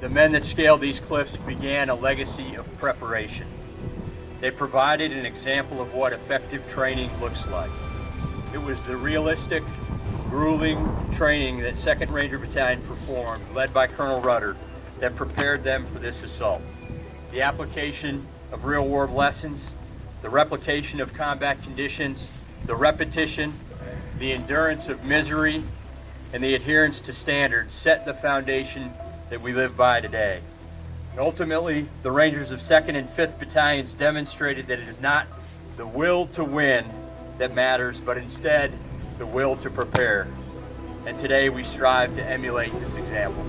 The men that scaled these cliffs began a legacy of preparation. They provided an example of what effective training looks like. It was the realistic, grueling training that 2nd Ranger Battalion performed, led by Colonel Rudder, that prepared them for this assault. The application of real world lessons, the replication of combat conditions, the repetition, the endurance of misery, and the adherence to standards set the foundation that we live by today. And ultimately, the Rangers of 2nd and 5th Battalions demonstrated that it is not the will to win that matters, but instead the will to prepare. And today we strive to emulate this example.